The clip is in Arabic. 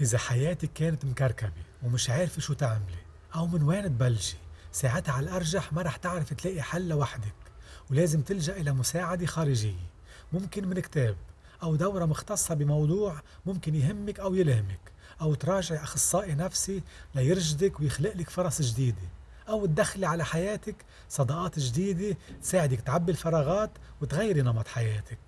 إذا حياتك كانت مكركبة ومش عارفة شو تعملي أو من وين تبلشي ساعتها على الأرجح ما رح تعرف تلاقي حل لوحدك. ولازم تلجأ إلى مساعدة خارجية. ممكن من كتاب أو دورة مختصة بموضوع ممكن يهمك أو يلهمك أو تراجع أخصائي نفسي ليرشدك ويخلق لك فرص جديدة. أو تدخلي على حياتك صداقات جديدة تساعدك تعبي الفراغات وتغيري نمط حياتك.